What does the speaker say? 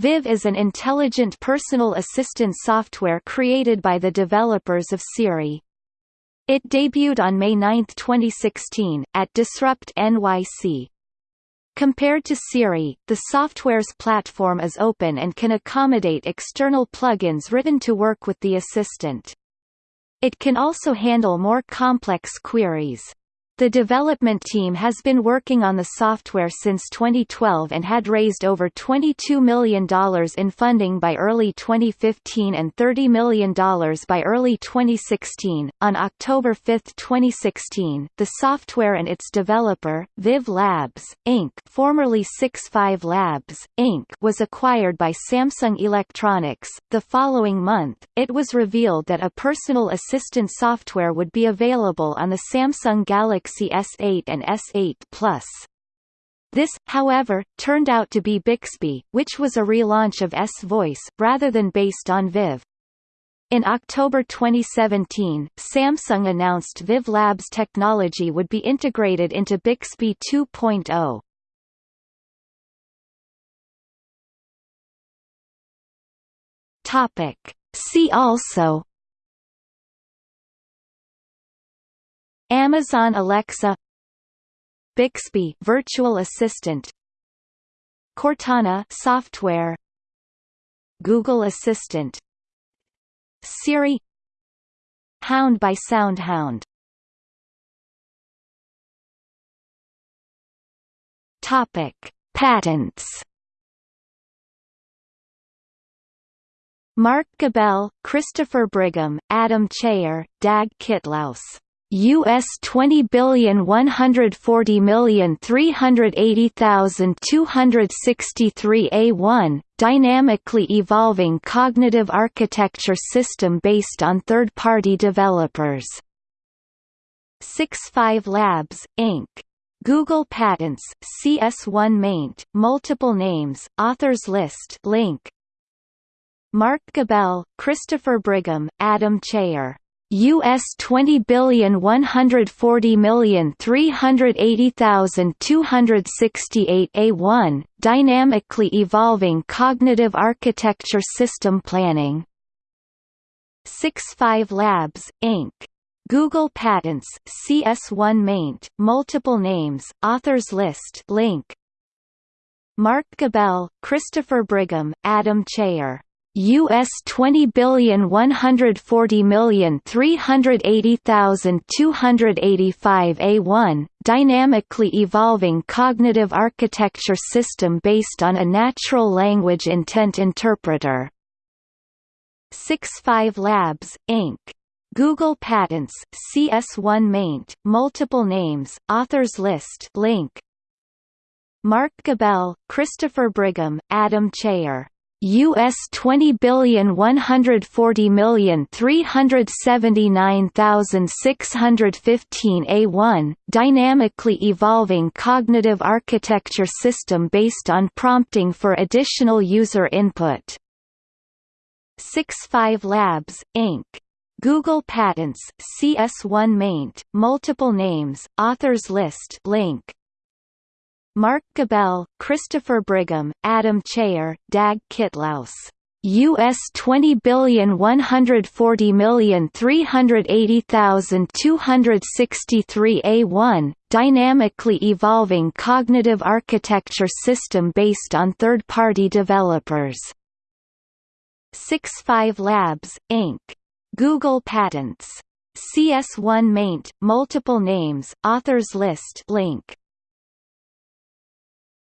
Viv is an intelligent personal assistant software created by the developers of Siri. It debuted on May 9, 2016, at Disrupt NYC. Compared to Siri, the software's platform is open and can accommodate external plugins written to work with the assistant. It can also handle more complex queries. The development team has been working on the software since 2012 and had raised over $22 million in funding by early 2015 and $30 million by early 2016. On October 5, 2016, the software and its developer, Viv Labs, Inc., formerly 65 Labs, Inc., was acquired by Samsung Electronics. The following month, it was revealed that a personal assistant software would be available on the Samsung Galaxy Galaxy S8 and S8 Plus. This, however, turned out to be Bixby, which was a relaunch of S-Voice, rather than based on Viv. In October 2017, Samsung announced Viv Labs technology would be integrated into Bixby 2.0. Topic. See also Amazon Alexa Bixby virtual assistant Cortana software Google Assistant Siri Hound by SoundHound. Topic Patents. Mark Gabel, Christopher Brigham, Adam Cheyer, Dag Kittlaus US twenty billion one hundred forty million three hundred eighty thousand two hundred sixty three A one dynamically evolving cognitive architecture system based on third party developers. 65 Labs, Inc. Google Patents, CS1 maint, multiple names, authors list link. Mark Gabel, Christopher Brigham, Adam Cheyer US twenty billion one hundred forty million three hundred eighty thousand two hundred sixty eight A one dynamically evolving cognitive architecture system planning. 65 Labs, Inc. Google Patents, CS1 maint, multiple names, authors list link. Mark Gabel, Christopher Brigham, Adam Cheyer US twenty billion one hundred forty million three hundred eighty thousand two hundred eighty five A one dynamically evolving cognitive architecture system based on a natural language intent interpreter. 65 Labs, Inc. Google Patents, CS1 maint, multiple names, authors list link. Mark Gabel, Christopher Brigham, Adam Cheyer US twenty billion one hundred forty million three hundred seventy nine thousand six hundred fifteen A one dynamically evolving cognitive architecture system based on prompting for additional user input. 65 Labs, Inc. Google Patents, CS1 maint, multiple names, authors list link. Mark Gabel, Christopher Brigham, Adam Cheyer, Dag Kittlaus. US twenty billion one hundred forty million three hundred eighty thousand two hundred sixty three A one dynamically evolving cognitive architecture system based on third party developers. 65 Labs, Inc. Google Patents. CS1 maint, multiple names, authors list link.